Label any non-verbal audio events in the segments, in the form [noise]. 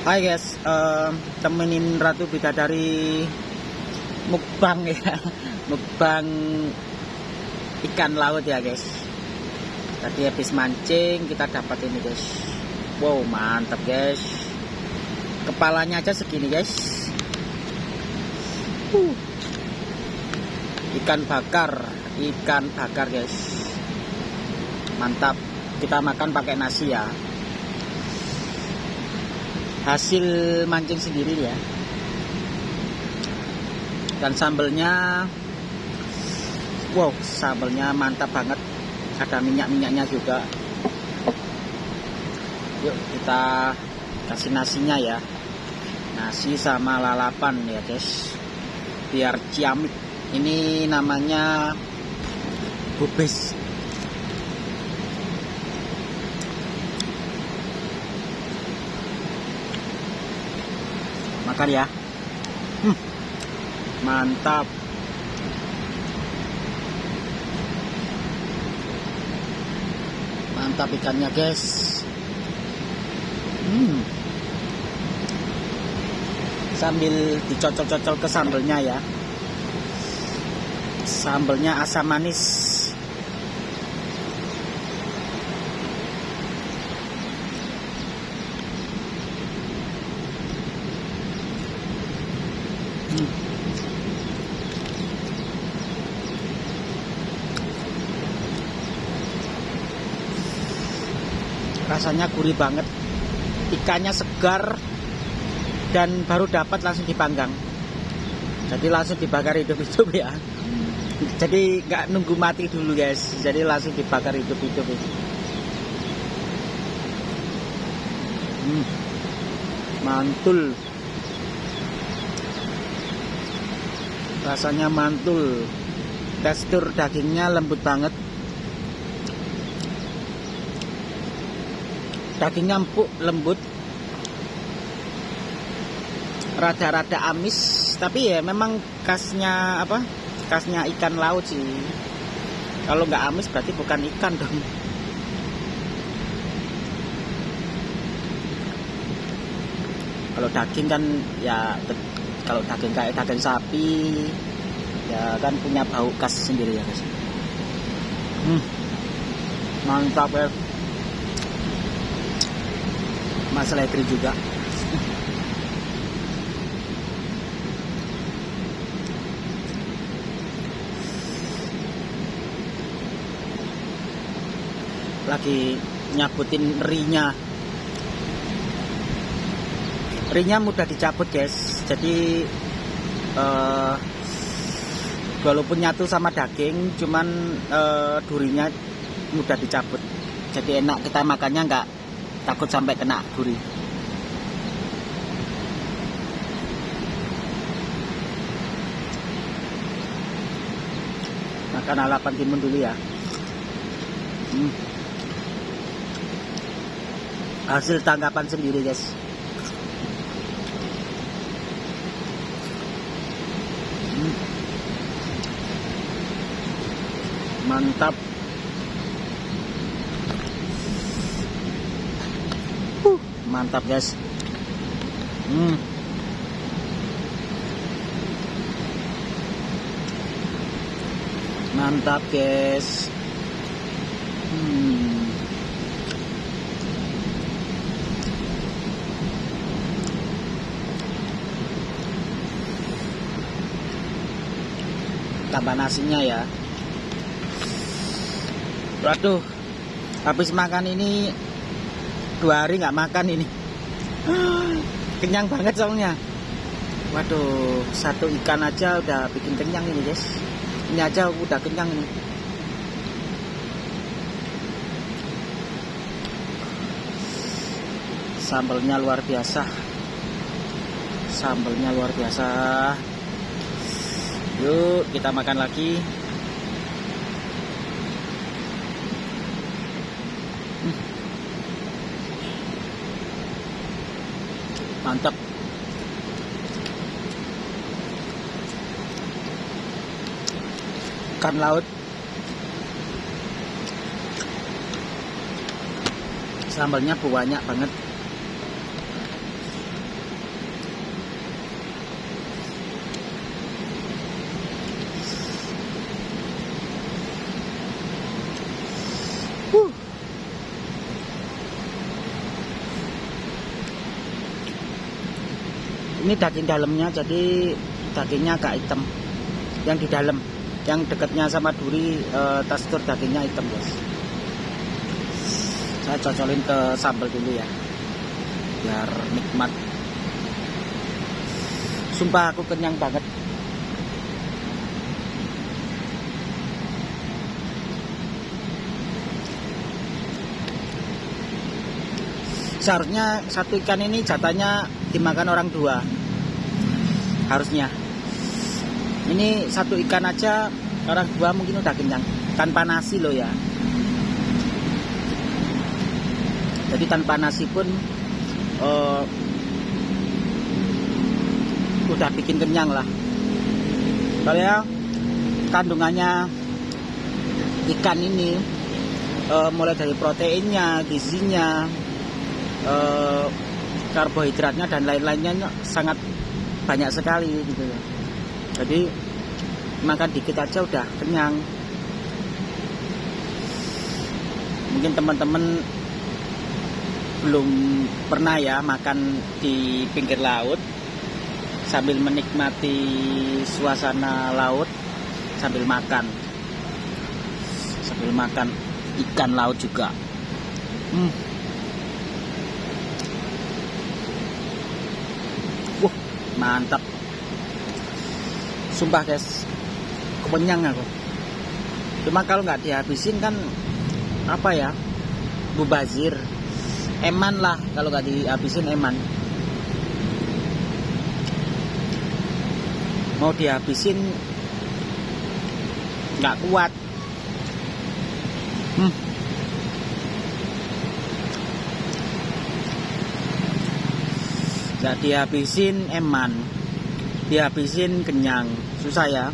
Hai guys, um, temenin Ratu Bidadari mukbang ya, [laughs] mukbang ikan laut ya guys. Tadi habis mancing kita dapat ini guys. Wow mantap guys. Kepalanya aja segini guys. Uh. Ikan bakar, ikan bakar guys. Mantap. Kita makan pakai nasi ya hasil mancing sendiri ya dan sambelnya wow sambelnya mantap banget. Ada minyak-minyaknya juga. Yuk kita kasih nasinya ya. Nasi sama lalapan ya guys. Biar ciamik. Ini namanya bubis makan ya. Hmm, mantap. Mantap ikannya guys. Hmm. sambil dicocol-cocol ke sambelnya ya. Sambelnya asam manis rasanya gurih banget ikannya segar dan baru dapat langsung dipanggang. Jadi langsung dibakar hidup-hidup ya. Jadi nggak nunggu mati dulu guys. Jadi langsung dibakar hidup-hidup. Hmm. mantul. Rasanya mantul. Tekstur dagingnya lembut banget dagingnya empuk lembut. Rada-rada amis. Tapi ya memang khasnya apa khasnya ikan laut sih. Kalau nggak amis berarti bukan ikan dong. Kalau daging kan ya kalau daging kayak daging sapi ya kan punya bau khas sendiri ya guys hmm, mantap ya Mas Letri juga. Lagi nyabutin rinya rinya mudah dicabut guys. Jadi uh, walaupun nyatu sama daging cuman uh, durinya mudah dicabut. Jadi enak kita makannya nggak takut sampai kena duri makan alapan timun dulu ya hmm. hasil tanggapan sendiri guys hmm. mantap mantap guys hmm. mantap guys hmm. tambah nasinya ya waduh habis makan ini dua hari nggak makan ini. Kenyang banget soalnya. Waduh satu ikan aja udah bikin kenyang ini guys. Ini aja udah kenyang ini. Sambelnya luar biasa. Sambelnya luar biasa. Yuk kita makan lagi ikan laut. Sambalnya banyak banget. Ini daging dalamnya jadi dagingnya agak hitam. Yang di dalam yang dekatnya sama duri e, tekstur dagingnya hitam guys saya cocolin ke sambal dulu ya biar nikmat. Sumpah aku kenyang banget. Seharusnya satu ikan ini jatahnya dimakan orang dua harusnya ini satu ikan aja orang dua mungkin udah kenyang. Tanpa nasi loh ya. Jadi tanpa nasi pun uh, udah bikin kenyang lah. Kalau ya kandungannya ikan ini uh, mulai dari proteinnya gizinya eh, karbohidratnya dan lain-lainnya sangat banyak sekali gitu ya. Jadi makan dikit aja udah kenyang. Mungkin teman-teman belum pernah ya makan di pinggir laut sambil menikmati suasana laut sambil makan sambil makan ikan laut juga. Hmm. mantap sumpah guys. Kepenyang aku. Cuma kalau nggak dihabisin kan apa ya bubazir eman lah kalau nggak dihabisin eman. Mau dihabisin nggak kuat. Hmm. nggak dihabisin eman dihabisin kenyang. Susah ya.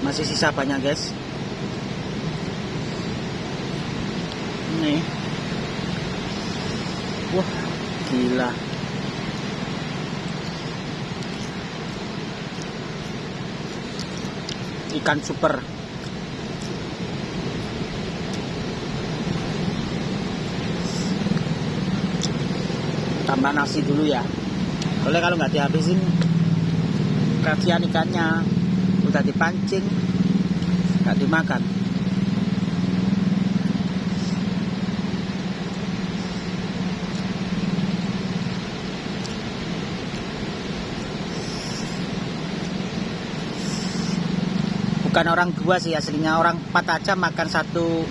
Masih sisa banyak guys. Ini. Wah gila. Ikan super tambah nasi dulu ya. Oleh kalau nggak dihabisin? Kasihan ikannya. Udah dipancing nggak dimakan. Bukan orang dua sih aslinya. Orang empat aja makan satu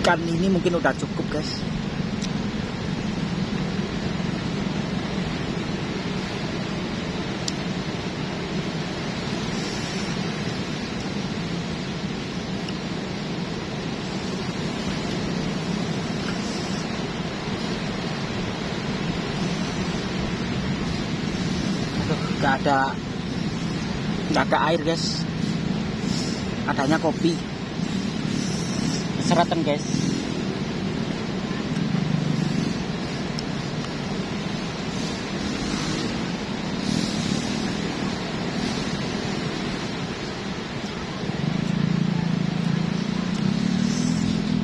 ikan ini mungkin udah cukup guys ada nggak ada air guys. Adanya kopi. Seratan guys.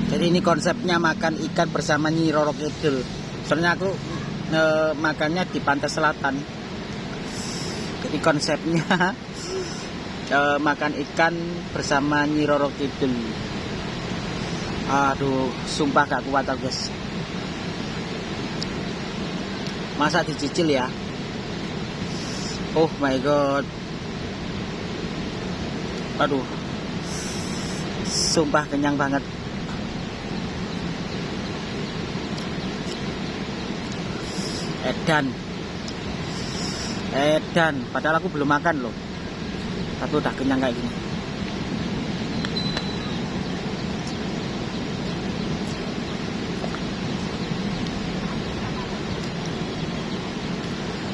Jadi ini konsepnya makan ikan bersama Nyi Roro Kidul. Soalnya aku e, makannya di pantai selatan jadi konsepnya uh, [laughs] makan ikan bersama Nyi Roro Kidul. Aduh sumpah gak kuat aku guys. Masa dicicil ya. Oh my god. Aduh. Sumpah kenyang banget. Edan edan. Padahal aku belum makan loh. Tapi udah kenyang kayak gini.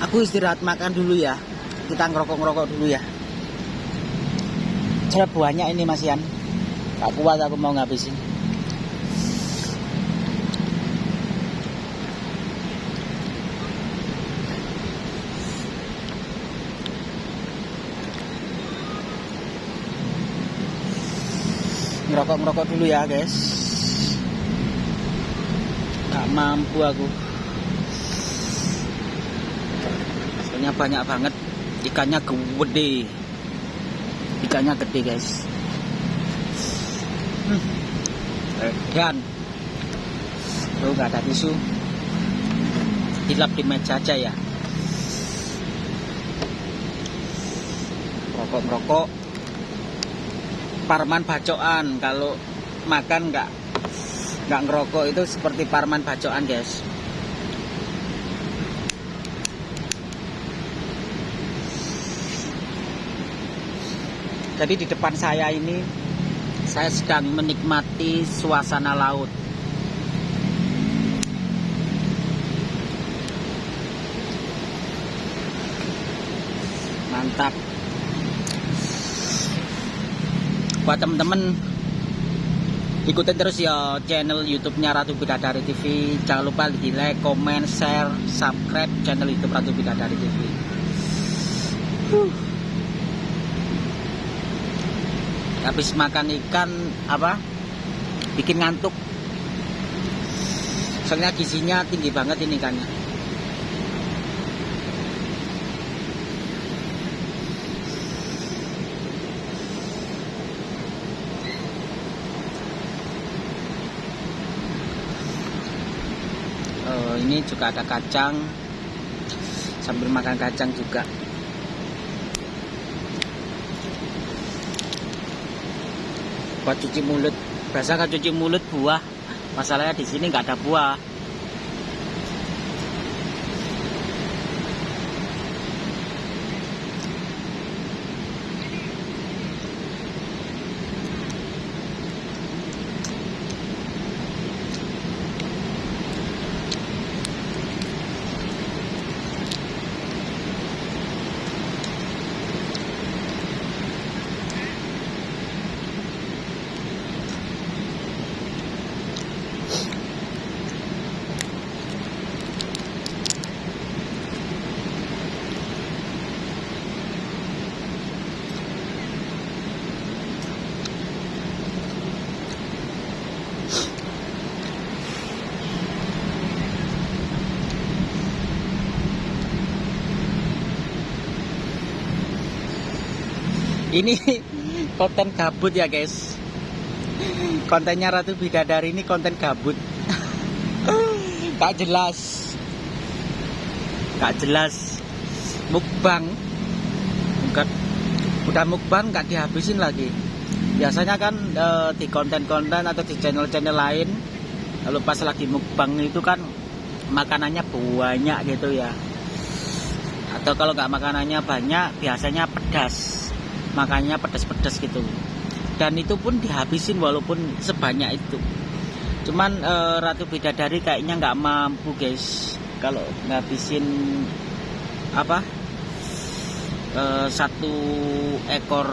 Aku istirahat makan dulu ya. Kita ngerokok-ngerokok dulu ya. Saya banyak ini Mas Yan gak kuat aku mau ngabisin ngerokok-ngerokok dulu ya guys Gak mampu aku. Soalnya banyak banget ikannya gede. Ikannya gede, guys. Hmm. Dan Tuh nggak ada tisu. Dilap di meja aja ya. Rokok merokok. Parman bacoan kalau makan nggak nggak ngerokok itu seperti parman bacoan guys. Jadi di depan saya ini saya sedang menikmati suasana laut. mantap buat temen-temen ikutin terus ya channel YouTube-nya Ratu Bidadari TV jangan lupa di like, comment, share, subscribe channel YouTube Ratu Bidadari TV huh. habis makan ikan apa? Bikin ngantuk. Soalnya gizinya tinggi banget ini ikannya ini juga ada kacang. Sambil makan kacang juga. Buat cuci mulut. Biasa kan cuci mulut buah. Masalahnya di sini nggak ada buah ini konten gabut ya guys. Kontennya Ratu Bidadari ini konten gabut. Gak jelas. Gak jelas. Mukbang. Enggak, udah mukbang gak dihabisin lagi. Biasanya kan e, di konten-konten atau di channel-channel lain kalau pas lagi mukbang itu kan makanannya banyak gitu ya. Atau kalau nggak makanannya banyak biasanya pedas makanya pedas-pedas gitu. Dan itu pun dihabisin walaupun sebanyak itu. Cuman e, Ratu Bidadari kayaknya nggak mampu guys. Kalau ngabisin apa e, satu ekor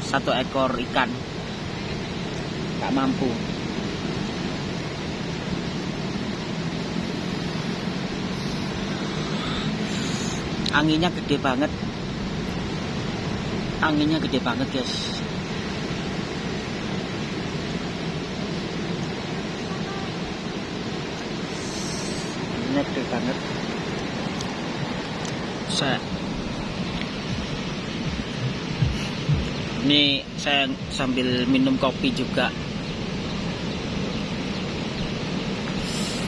satu ekor ikan. Nggak mampu. Anginnya gede banget anginnya gede banget guys. Anginnya gede banget. Saya ini saya sambil minum kopi juga.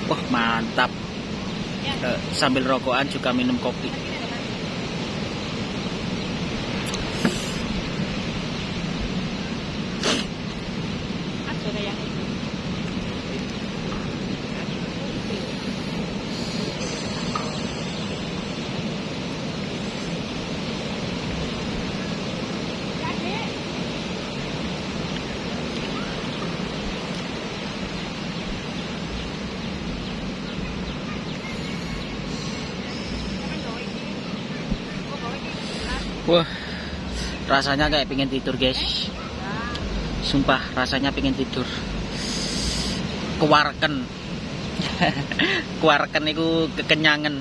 Wah mantap. Ya. sambil rokokan juga minum kopi Wah, rasanya kayak pengen tidur guys. Sumpah rasanya pengen tidur. Kewarken. [laughs] Kewarken itu kekenyangan.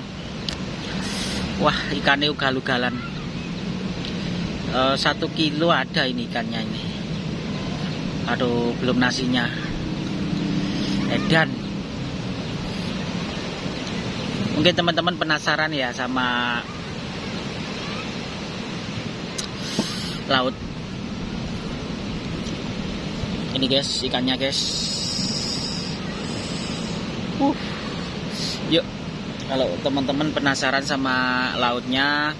Wah, ikannya ugal-ugalan. Uh, satu kilo ada ini ikannya ini. Aduh, belum nasinya. Edan. Mungkin teman-teman penasaran ya sama laut. Ini guys, ikannya guys. Uh. Yuk, kalau teman-teman penasaran sama lautnya,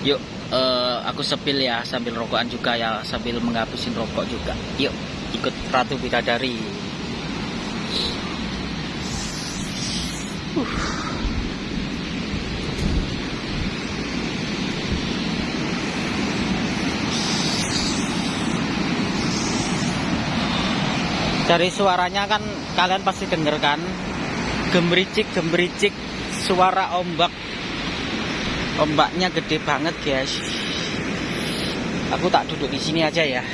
yuk uh, aku sepil ya sambil rokokan juga ya sambil menghabisin rokok juga. Yuk, ikut Ratu Bidadari. Uh. Dari suaranya kan kalian pasti denger kan? Gemericik gemericik suara ombak. Ombaknya gede banget guys. Aku tak duduk di sini aja ya.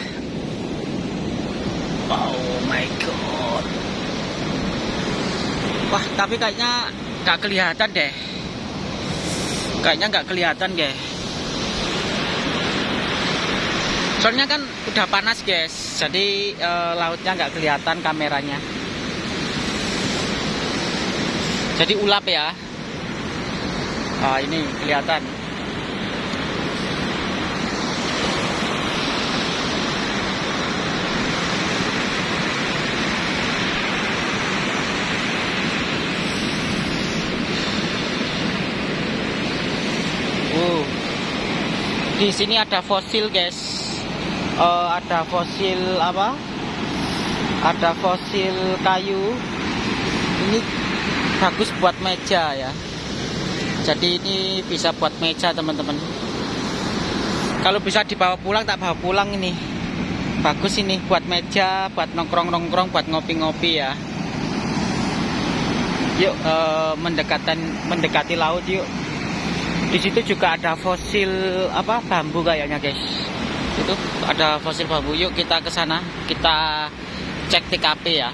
Oh my god. Wah tapi kayaknya nggak kelihatan deh. Kayaknya nggak kelihatan guys soalnya kan udah panas guys. Jadi e, lautnya nggak kelihatan kameranya. Jadi ulap ya. Ah ini kelihatan. Di sini ada fosil guys uh, ada fosil apa? Ada fosil kayu. Ini bagus buat meja ya. Jadi ini bisa buat meja teman-teman. Kalau bisa dibawa pulang tak bawa pulang ini. Bagus ini buat meja buat nongkrong-nongkrong buat ngopi-ngopi ya. Yuk uh, mendekatan mendekati laut yuk. Di situ juga ada fosil apa bambu kayaknya guys itu ada fosil bambu. Yuk kita ke sana. Kita cek TKP ya.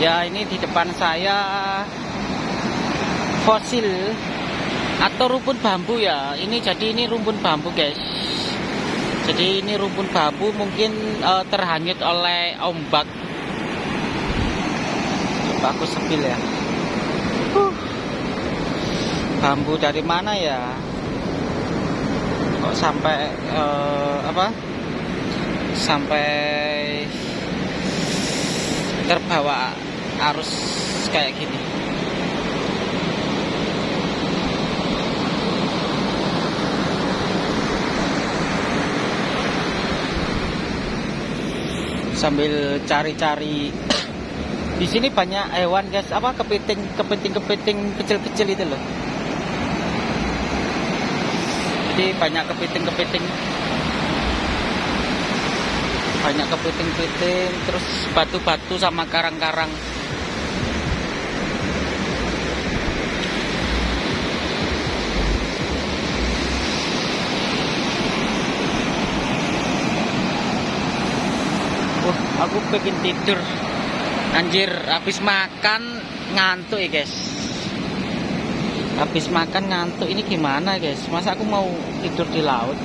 Ya ini di depan saya fosil atau rumpun bambu ya. Ini jadi ini rumpun bambu guys jadi ini rumpun bambu mungkin uh, terhanyut oleh ombak. Coba aku sepil ya. Uh. bambu dari mana ya? Kok sampai uh, apa? Sampai terbawa arus kayak gini sambil cari-cari. Di sini banyak hewan guys. Apa kepiting kepiting kepiting kecil-kecil itu loh. Jadi banyak kepiting kepiting banyak kepiting-kepiting terus batu-batu sama karang-karang aku pengen tidur. Anjir habis makan ngantuk ya guys. Habis makan ngantuk. Ini gimana guys? Masa aku mau tidur di laut?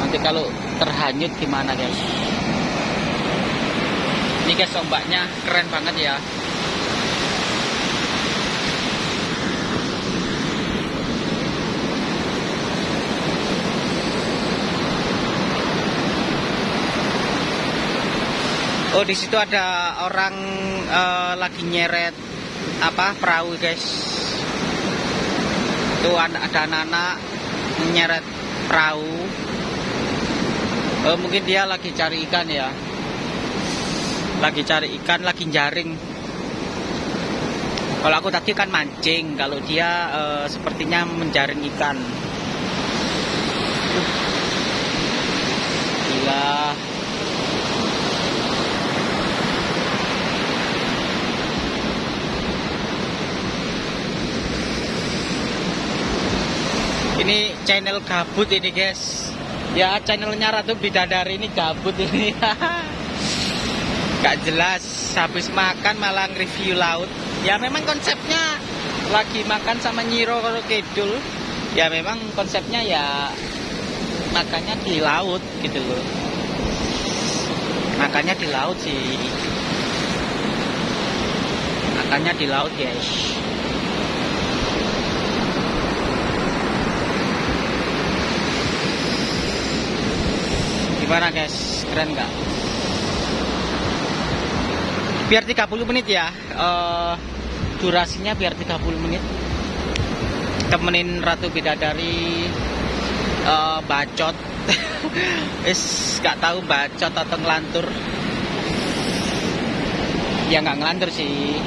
Nanti kalau terhanyut gimana guys? Ini guys ombaknya keren banget ya Oh di situ ada orang uh, lagi nyeret apa perahu guys. Itu ada anak-anak nyeret perahu. Uh, mungkin dia lagi cari ikan ya. Lagi cari ikan, lagi jaring. Kalau aku tadi kan mancing, kalau dia uh, sepertinya menjaring ikan. Uh. Gila. Ini channel gabut ini guys. Ya channelnya Ratu Bidadari ini gabut ini. [laughs] Gak jelas habis makan malah review laut. Ya memang konsepnya lagi makan sama Nyiro Kidul. Ya memang konsepnya ya makannya di laut gitu loh. Makannya di laut sih. Makannya di laut guys gimana guys? Keren nggak? Biar 30 menit ya. Uh, durasinya biar 30 menit. Temenin Ratu Bidadari uh, bacot. [laughs] Is gak tahu bacot atau ngelantur. Ya nggak ngelantur sih.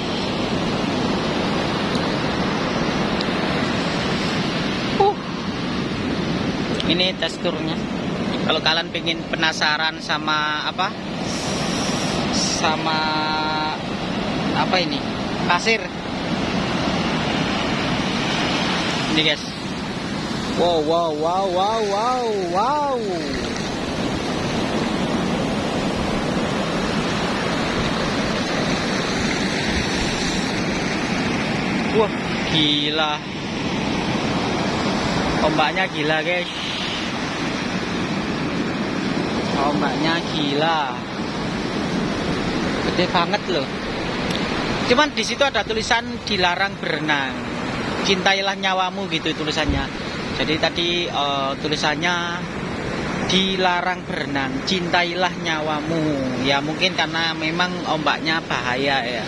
Uh. ini teksturnya kalau kalian pengen penasaran sama apa? Sama apa ini? Pasir. Ini guys. Wow wow wow wow wow wow. Wah gila. Ombaknya gila guys ombaknya gila. Gede banget loh. Cuman di situ ada tulisan dilarang berenang. Cintailah nyawamu gitu tulisannya. Jadi tadi uh, tulisannya dilarang berenang cintailah nyawamu. Ya mungkin karena memang ombaknya bahaya ya.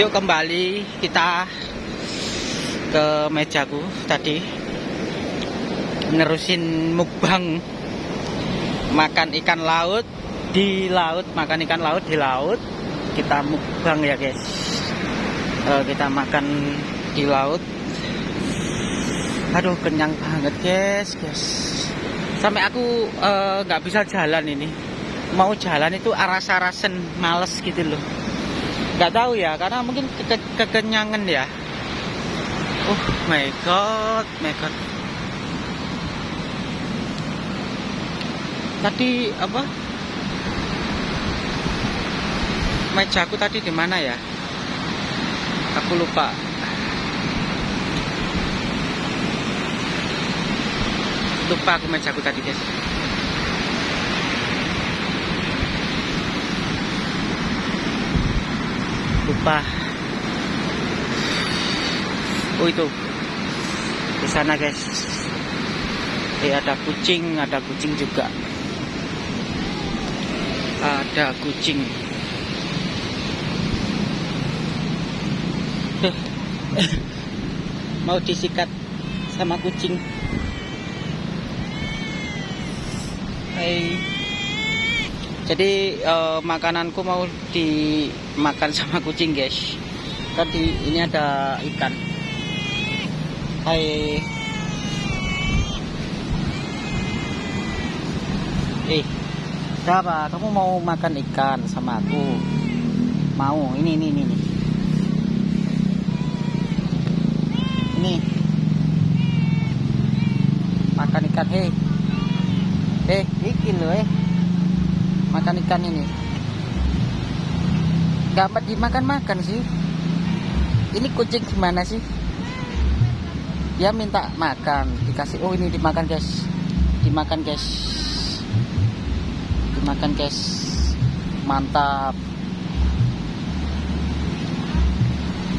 Yuk kembali kita ke mejaku tadi nerusin mukbang makan ikan laut di laut makan ikan laut di laut kita mukbang ya guys. Uh, kita makan di laut. Aduh kenyang banget guys guys. Sampai aku nggak uh, bisa jalan ini. Mau jalan itu aras-arasen males gitu loh. Nggak tahu ya karena mungkin ke kekenyangan ya oh my god my god. Tadi apa? Mejaku tadi di mana ya? Aku lupa. Lupa aku mejaku tadi guys. Lupa oh itu. Di sana guys. Eh ada kucing ada kucing juga. Ada kucing. [laughs] Mau disikat sama kucing. Hai. Jadi uh, makananku mau dimakan sama kucing guys. Tadi ini ada ikan Hai eh Siapa? Kamu mau makan ikan sama aku? Mau? Ini, ini, ini. Ini. Makan ikan, hei. Eh, iki loh, eh. Makan ikan ini. Gak dimakan-makan sih. Ini kucing gimana sih? Dia minta makan, dikasih. Oh, ini dimakan, guys. Dimakan, guys. Makan guys. Mantap.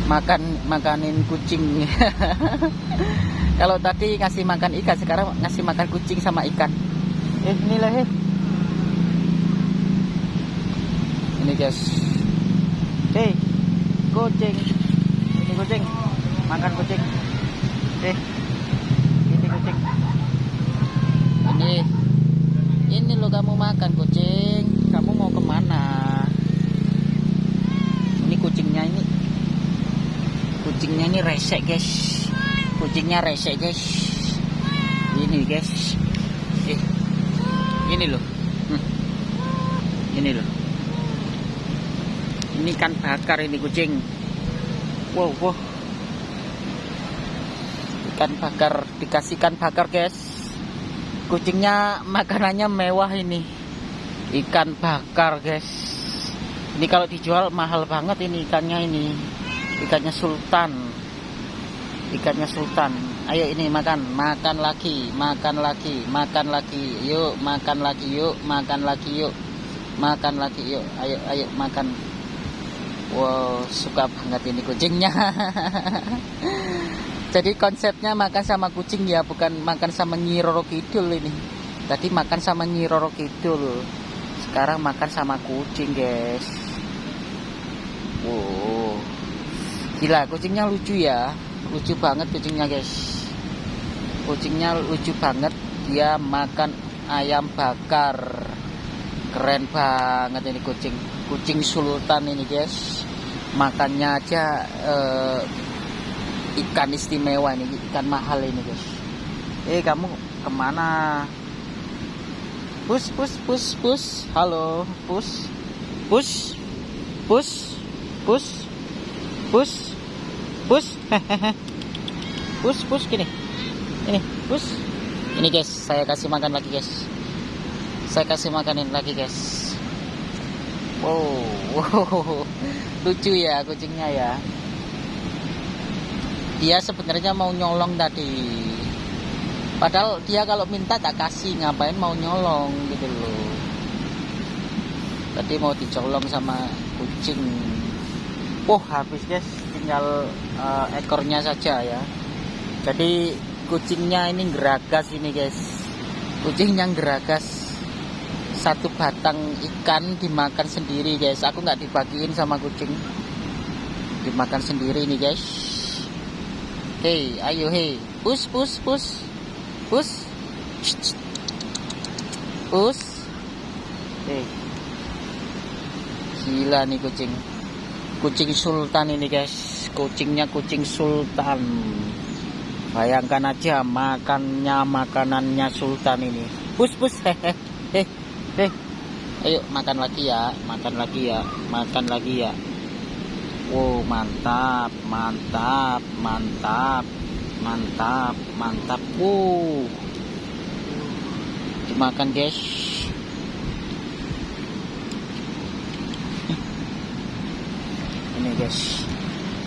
Makan makanin kucing. [laughs] Kalau tadi ngasih makan ikan sekarang ngasih makan kucing sama ikan. Eh inilah eh. Ini guys. Hei kucing. Ini kucing. Makan kucing eh ini kucing. Ini. Ini lo kamu makan kucing. Kamu mau ke mana? Ini kucingnya ini. Kucingnya ini resek guys. Kucingnya resek guys. Ini guys. Eh ini loh. Hmm. ini loh. Ini kan bakar ini kucing. Wow wow ikan bakar dikasihkan bakar guys. Kucingnya makanannya mewah ini. Ikan bakar guys. Ini kalau dijual mahal banget ini ikannya ini. Ikannya sultan. Ikannya sultan. Ayo ini makan makan lagi makan lagi makan lagi. Yuk makan lagi yuk makan lagi yuk. Makan lagi yuk. Ayo ayo makan. Wow suka banget ini kucingnya [laughs] jadi konsepnya makan sama kucing ya bukan makan sama nyiroro kidul ini. Tadi makan sama nyiroro kidul. Sekarang makan sama kucing guys. Wow. Gila kucingnya lucu ya. Lucu banget kucingnya guys. Kucingnya lucu banget. Dia makan ayam bakar. Keren banget ini kucing. Kucing sultan ini guys. Makannya aja uh, ikan istimewa ini ikan mahal ini guys eh kamu ke mana Pus, pus, pus, pus. Halo, pus. Pus. Pus. Pus. Pus. Pus. [laughs] pus, pus gini. Ini, pus. Ini guys, saya kasih makan lagi guys. Saya kasih makanin lagi guys. Wow, [laughs] wow. Lucu ya kucingnya ya. Dia sebenarnya mau nyolong tadi. Padahal dia kalau minta tak kasih ngapain mau nyolong gitu loh. Tadi mau dicolong sama kucing. Oh habis guys. Tinggal uh, ekornya saja ya. Jadi kucingnya ini geragas ini guys. Kucingnya geragas. Satu batang ikan dimakan sendiri guys. Aku nggak dibagiin sama kucing. Dimakan sendiri nih guys hei ayo hei pus pus pus Pus. Pus. Eh. Gila nih kucing. Kucing sultan ini guys. Kucingnya kucing sultan. Bayangkan aja makannya makanannya sultan ini. Pus pus. Hehehe. Heh. Heh. Ayo makan lagi ya. Makan lagi ya. Makan lagi ya. Wow, mantap, mantap, mantap mantap mantap. Uh. Dimakan guys. [laughs] Ini guys.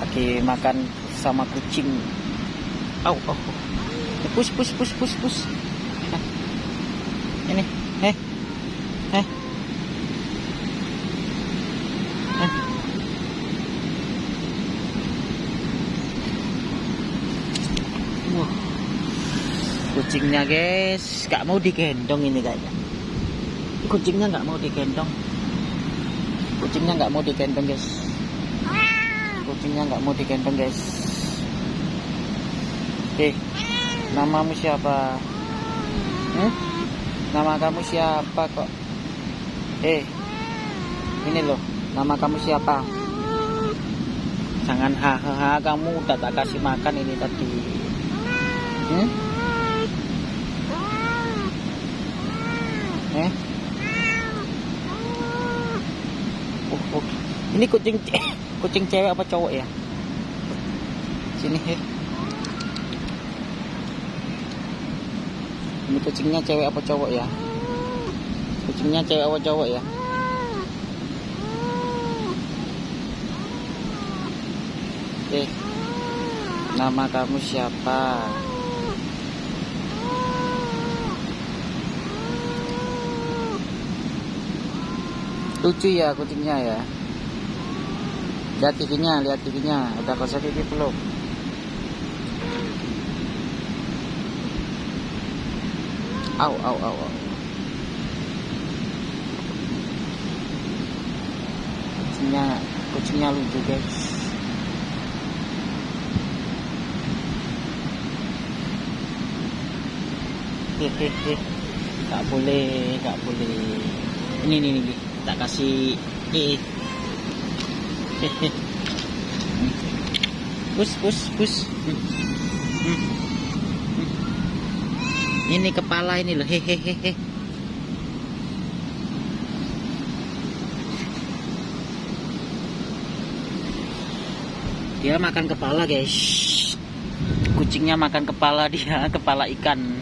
Lagi makan sama kucing. Oh oh pus pus pus pus pus. [laughs] Ini eh eh kucingnya guys. Gak mau digendong ini kayaknya. Kucingnya nggak mau digendong. Kucingnya nggak mau digendong guys. Kucingnya nggak mau digendong guys. Eh namamu siapa? Hmm? nama kamu siapa kok? Eh ini loh. Nama kamu siapa? Jangan hahaha kamu udah tak kasih makan ini tadi. Hmm? Eh? Oh, oh. Ini kucing [coughs] kucing cewek apa cowok ya? Sini, he. Ini kucingnya cewek apa cowok ya? Kucingnya cewek apa cowok ya? Oke. Nama kamu siapa? lucu ya kucingnya ya lihat giginya lihat giginya udah kosong gigi belum. Au au au, au. kucingnya kucingnya lucu guys. Hehehe. Nggak boleh nggak boleh. Ini nih tak kasih eh pus pus pus. Ini kepala ini loh. Hehehe dia makan kepala guys. Kucingnya makan kepala dia [laughs] kepala ikan.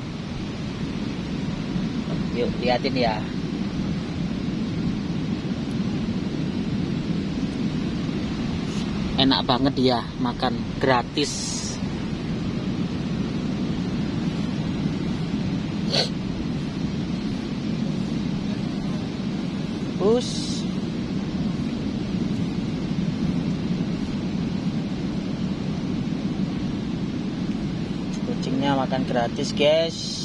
Yuk liatin ya enak banget dia makan gratis Push. kucingnya makan gratis guys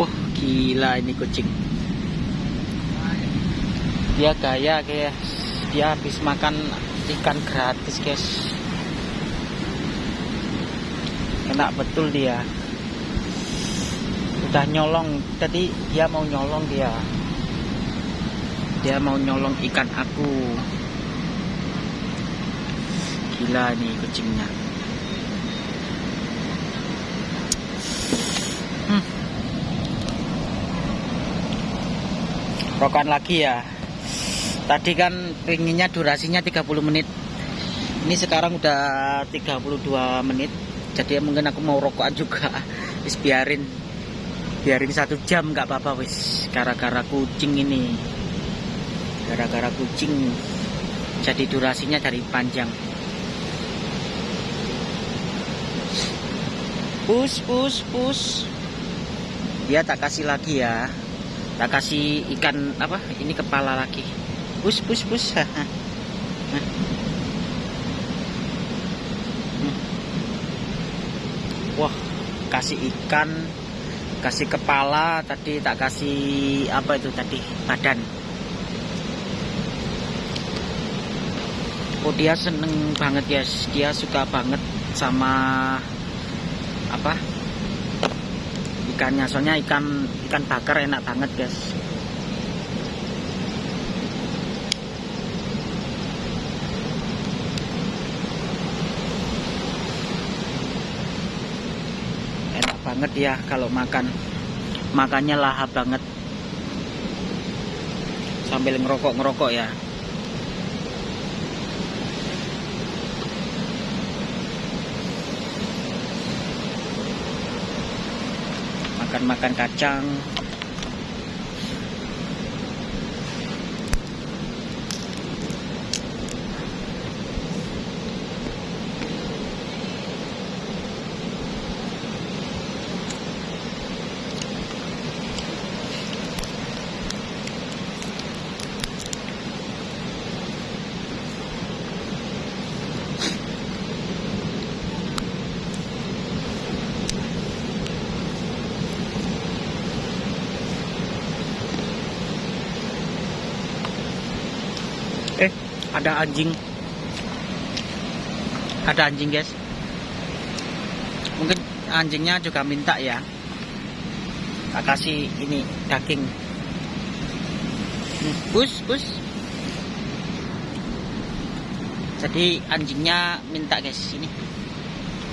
Wah ini kucing. Dia gaya guys Dia habis makan ikan gratis guys. Enak betul dia. Udah nyolong Tadi dia mau nyolong dia. Dia mau nyolong ikan aku. Gila nih kucingnya rokokan lagi ya. Tadi kan pinginnya durasinya 30 menit. Ini sekarang udah 32 menit. Jadi mungkin aku mau rokokan juga. [laughs] Wis biarin. Biarin satu jam nggak apa-apa wis. Gara-gara kucing ini. Gara-gara kucing. Jadi durasinya dari panjang. Push push push dia tak kasih lagi ya tak kasih ikan apa ini kepala lagi. Pus pus pus wah kasih ikan kasih kepala tadi tak kasih apa itu tadi badan. Oh dia seneng banget guys dia suka banget sama apa ikannya soalnya ikan ikan bakar enak banget guys. Enak banget ya kalau makan. Makannya lahap banget. Sambil ngerokok-ngerokok ya makan-makan kacang eh ada anjing. Ada anjing guys. Mungkin anjingnya juga minta ya. Tak kasih ini daging. Hmm, bus bus. Jadi anjingnya minta guys ini.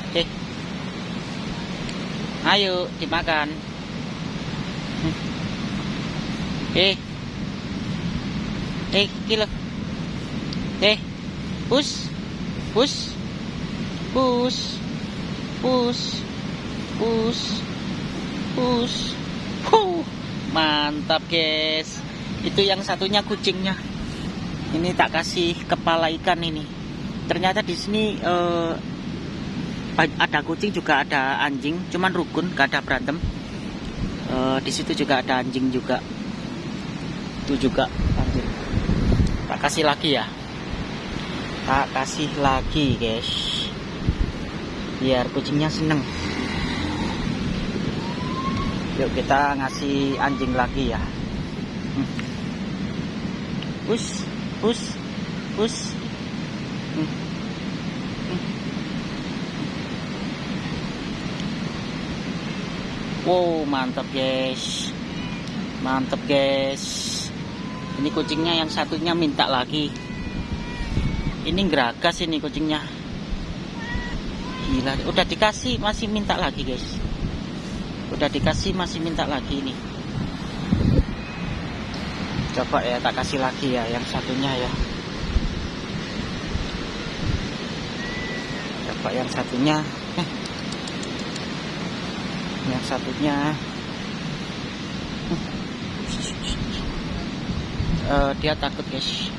Oke. Ayo dimakan. Hmm. eh. Eh kilo Eh, push, push, push, push, push, push. Huh, mantap guys. Itu yang satunya kucingnya. Ini tak kasih kepala ikan ini. Ternyata di sini uh, ada kucing juga ada anjing, cuman rukun, gak ada berantem. Uh, di situ juga ada anjing juga. Itu juga anjing. Tak kasih lagi ya tak kasih lagi guys. Biar kucingnya seneng. Yuk kita ngasih anjing lagi ya. Hmm. push push hmm. Hmm. wow mantap guys. Mantap guys. Ini kucingnya yang satunya minta lagi ini geragas ini kucingnya. Gila udah dikasih masih minta lagi guys. Udah dikasih masih minta lagi ini. Coba ya tak kasih lagi ya yang satunya ya. Coba yang satunya. [laughs] Yang satunya. Uh, dia takut guys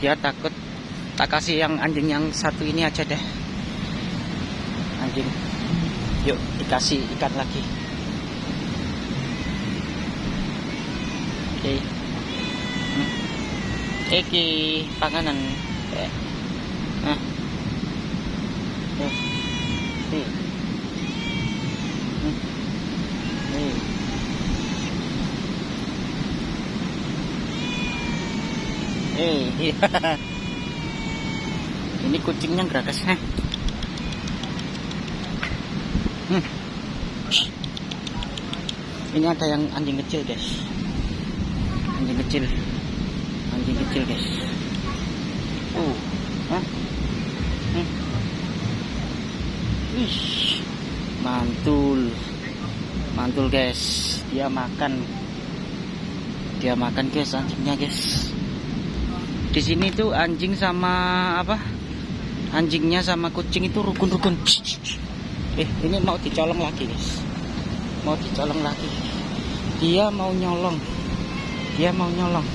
dia takut tak kasih yang anjing yang satu ini aja deh anjing yuk dikasih ikan lagi oke okay. hmm. Eki panganan eh. Nah. Eh. Eh. Hmm. Eh. Eh, iya. ini kucingnya gerakas eh. Hmm. Ini ada yang anjing kecil, guys. Anjing kecil. Anjing kecil, guys. Uh, huh? Hmm. Mantul. Mantul, guys. Dia makan. Dia makan, guys, anjingnya, guys di sini tuh anjing sama apa? Anjingnya sama kucing itu rukun-rukun. Eh ini mau dicolong lagi guys. Mau dicolong lagi. Dia mau nyolong. Dia mau nyolong.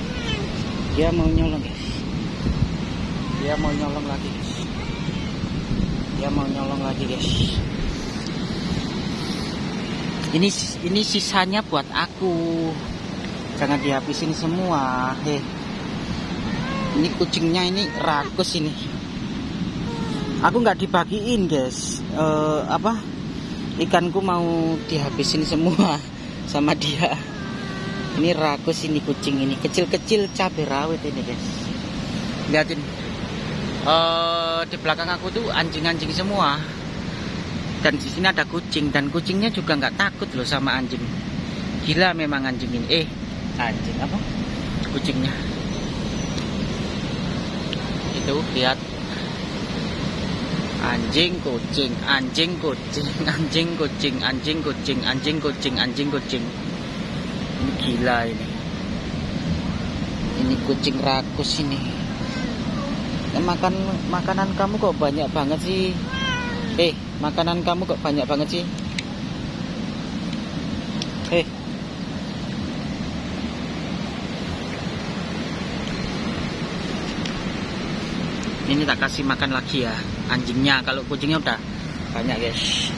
Dia mau nyolong guys. Dia mau nyolong lagi guys. Dia mau nyolong lagi guys. Ini ini sisanya buat aku. Jangan dihabisin semua. Heh ini kucingnya ini rakus ini. Aku nggak dibagiin guys. Uh, apa? Ikanku mau dihabisin semua [laughs] sama dia. Ini rakus ini kucing ini. Kecil-kecil cabai rawit ini guys. Lihatin uh, di belakang aku tuh anjing-anjing semua. Dan di sini ada kucing. Dan kucingnya juga nggak takut loh sama anjing. Gila memang anjing ini. Eh anjing apa? Kucingnya itu lihat. Anjing kucing anjing kucing [laughs] anjing kucing anjing kucing anjing kucing anjing kucing. Ini gila ini. Ini kucing rakus ini. Ya, makan makanan kamu kok banyak banget sih? Eh makanan kamu kok banyak banget sih ini tak kasih makan lagi ya anjingnya. Kalau kucingnya udah banyak guys.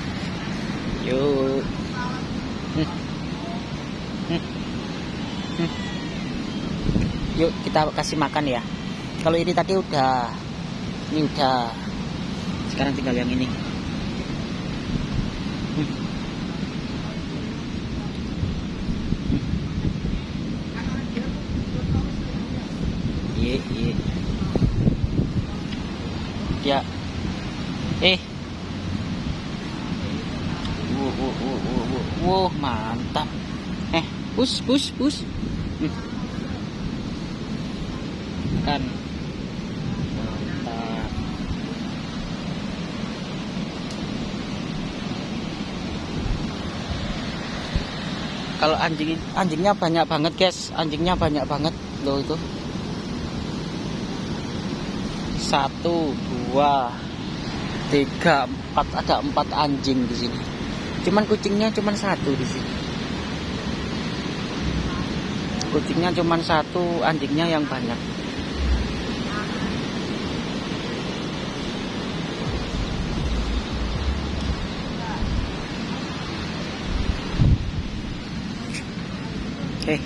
Yuk. Yuk kita kasih makan ya. Kalau ini tadi udah ini udah. Sekarang tinggal yang ini. Iya iya ya. Eh. Wuh, wuh, wuh, wuh. wuh. Mantap. Eh pus pus pus. Hmm. kan. Mantap. Kalau anjing anjingnya banyak banget guys. Anjingnya banyak banget loh itu. Satu dua tiga empat ada empat anjing di sini. Cuman kucingnya cuman satu di sini. Kucingnya cuman satu anjingnya yang banyak oke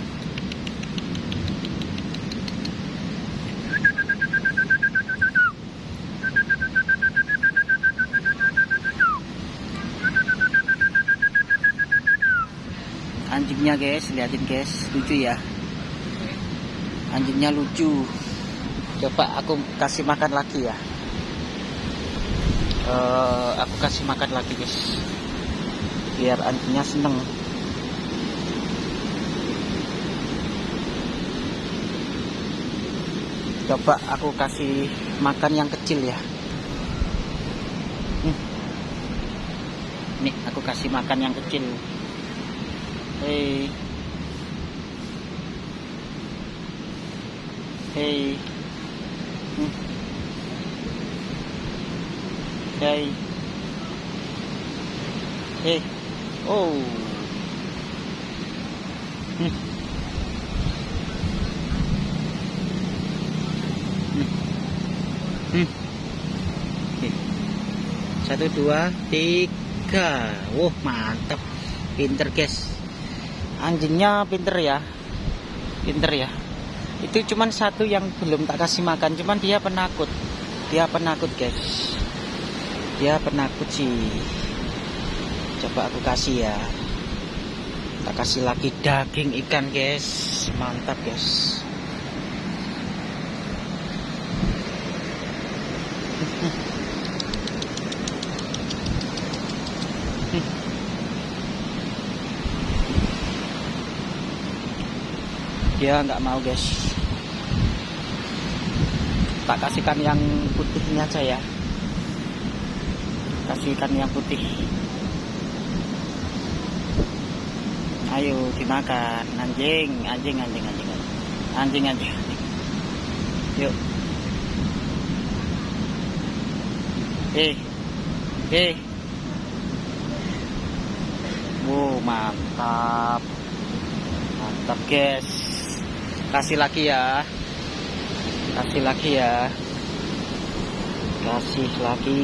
anjingnya guys liatin guys lucu ya. Anjingnya lucu. Coba aku kasih makan lagi ya. Uh, aku kasih makan lagi guys. Biar anjingnya seneng. Coba aku kasih makan yang kecil ya. Hmm. nih aku kasih makan yang kecil hei hei hmm. hei hei oh. Satu dua tiga. Wah mantap. Pinter guys anjingnya pinter ya. Pinter ya. Itu cuman satu yang belum tak kasih makan cuman dia penakut. Dia penakut guys. Dia penakut sih. Coba aku kasih ya. Tak kasih lagi daging ikan guys. Mantap guys dia nggak mau guys. Tak kasihkan yang putihnya aja ya. Kasihkan yang putih. Ayo dimakan. Anjing anjing anjing anjing anjing anjing, anjing. yuk. Eh eh. Wow mantap. Mantap guys kasih lagi ya. Kasih lagi ya. Kasih lagi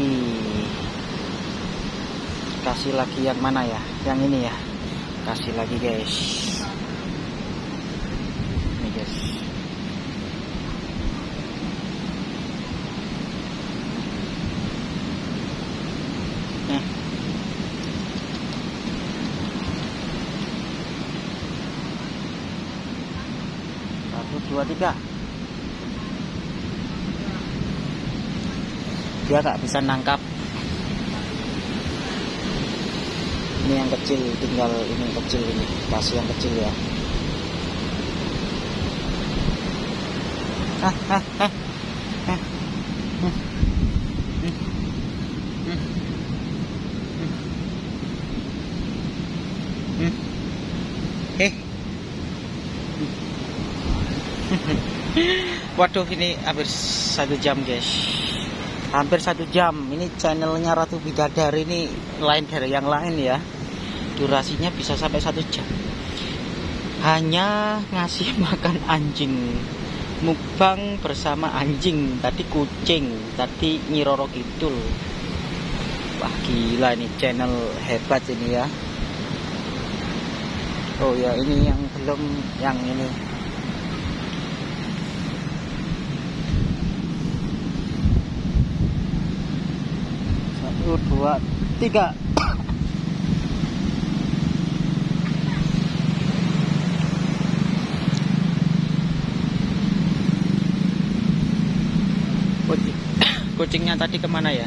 kasih lagi yang mana ya? Yang ini ya. Kasih lagi guys. Ini guys satu dua tiga dia nggak bisa nangkap ini yang kecil tinggal ini kecil ini kasih yang kecil ya ah, ah. ah. Hmm. Hmm. Hmm. Hmm. Eh, Waduh ini hampir satu jam guys. Hampir satu jam. Ini channelnya Ratu Bidadari ini lain dari yang lain ya. Durasinya bisa sampai satu jam. Hanya ngasih [laughs] makan anjing. Mukbang bersama anjing. Tadi kucing. Tadi Nyiroro Kidul. Wah gila ini channel hebat ini ya. Oh ya ini yang belum Yang ini satu dua tiga. Kucing. Kucingnya tadi ke mana ya?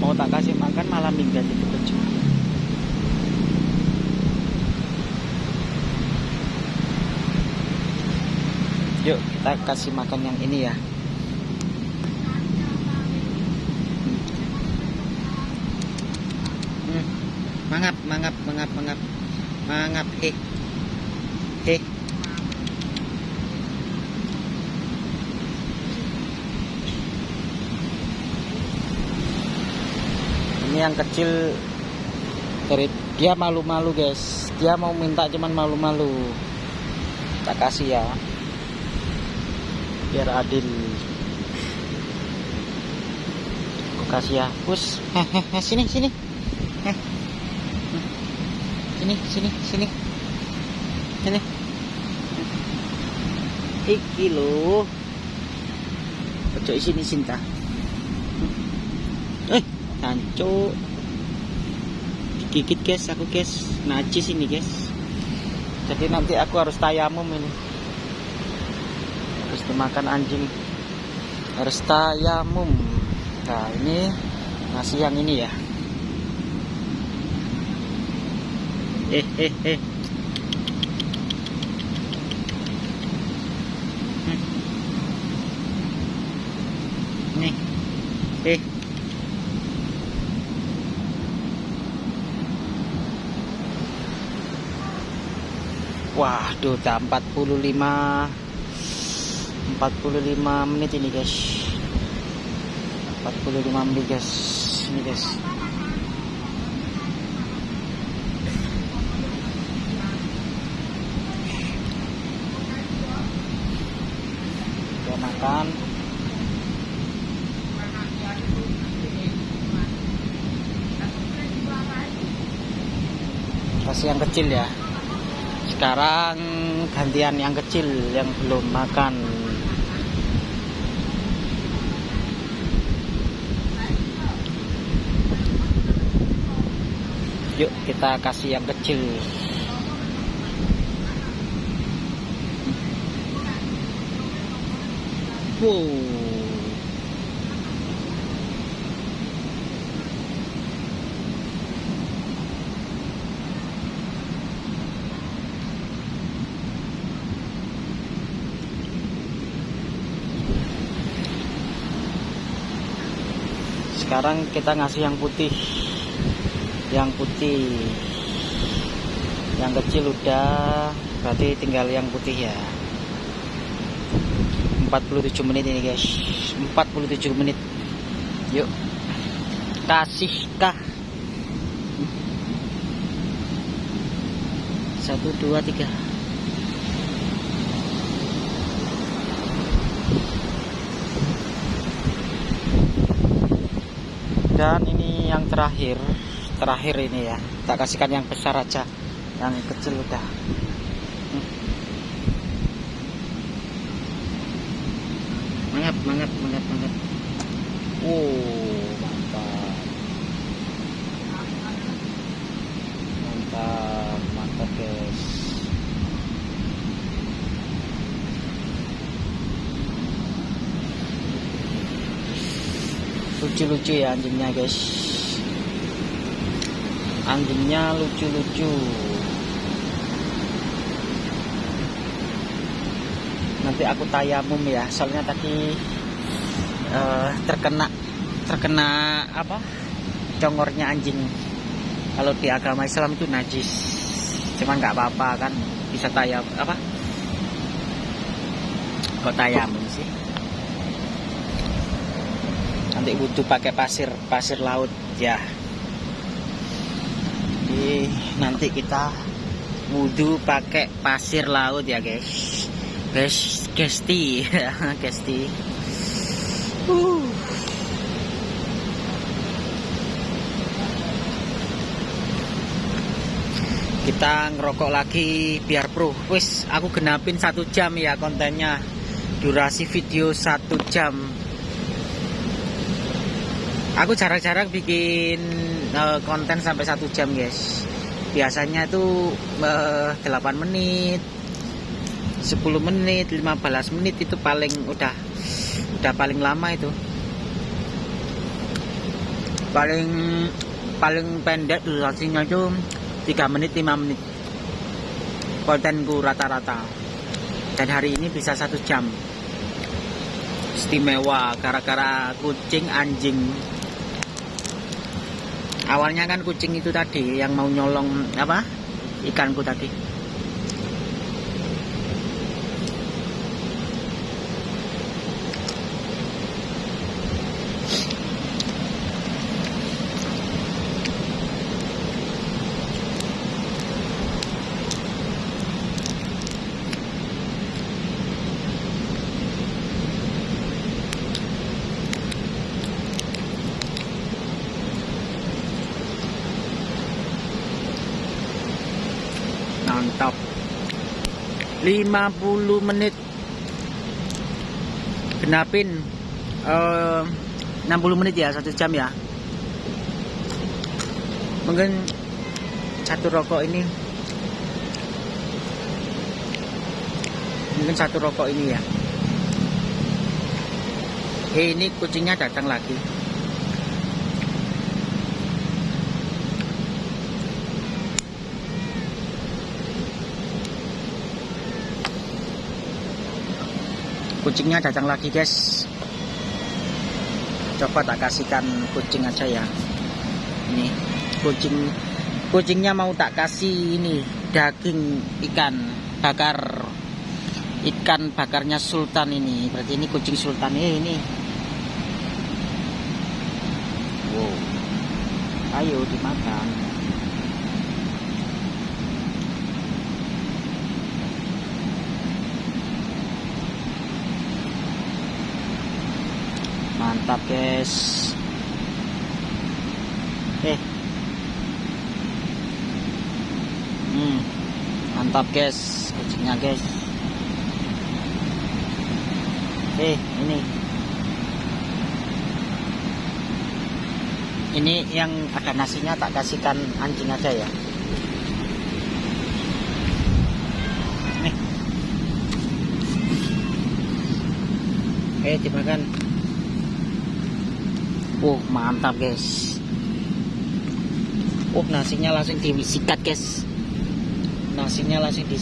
Mau tak kasih makan malah minggat itu kucing. Yuk kita kasih makan yang ini ya mangap he he ini yang kecil dari dia malu-malu guys. Dia mau minta cuman malu-malu. Tak kasih ya. Biar adil. Kasih ya. [laughs] Hehehe sini sini sini sini sini. Sini. Iki lo ojo sini cinta eh tanco gigit guys aku guys. Najis ini guys. Jadi nanti aku harus tayamum ini. Harus dimakan anjing. Harus tayamum. Nah ini nasi yang ini ya [laughs] Waduh, udah 45 45 menit ini, guys. 45 menit, guys. Ini, guys. Kasih yang kecil ya. Sekarang gantian yang kecil yang belum makan. Yuk kita kasih yang kecil sekarang kita ngasih yang putih. Yang putih. Yang kecil udah berarti tinggal yang putih ya 47 menit ini guys. 47 menit. Yuk. Kasih kah satu dua tiga. Dan ini yang terakhir. Terakhir ini ya. Tak kasihkan yang besar aja. Yang kecil udah Hmm. mangap mangap mangap mangap wow mantap mantap mantap guys lucu-lucu ya anjingnya guys. Anjingnya lucu-lucu. Nanti aku tayamum ya soalnya tadi eh, terkena terkena apa? Congornya anjing. Kalau di agama Islam itu najis. Cuman nggak apa-apa kan bisa tayam apa? Kok tayamum sih nanti butuh pakai pasir pasir laut ya. Jadi nanti kita wudhu pakai pasir laut ya guys. Guys gesti. [laughs] Gesti. Uh. kita ngerokok lagi biar pro. Wis aku genapin satu jam ya kontennya. Durasi video satu jam aku jarang-jarang bikin uh, konten sampai satu jam guys. Biasanya itu uh, 8 menit 10 menit 15 menit itu paling udah udah paling lama itu. Paling paling pendek durasinya itu 3 menit 5 menit. Kontenku rata-rata. Dan hari ini bisa satu jam. Istimewa gara-gara kucing anjing awalnya kan kucing itu tadi yang mau nyolong apa ikanku tadi mantap 50 menit. Genapin eh, 60 menit ya satu jam ya. Mungkin satu rokok ini. Mungkin satu rokok ini ya. Ini kucingnya datang lagi. Kucingnya datang lagi, guys. Coba tak kasihkan kucing aja ya. Ini kucing kucingnya mau tak kasih ini daging ikan bakar. Ikan bakarnya sultan ini. Berarti ini kucing sultan eh, ini. Wow. Ayo dimakan guys. Eh. Hmm. Mantap guys. Kucingnya guys. Eh ini. Ini yang ada nasinya tak kasihkan anjing aja ya. Nih eh dimakan oh mantap guys. Oh nasinya langsung disikat guys. Nasinya langsung di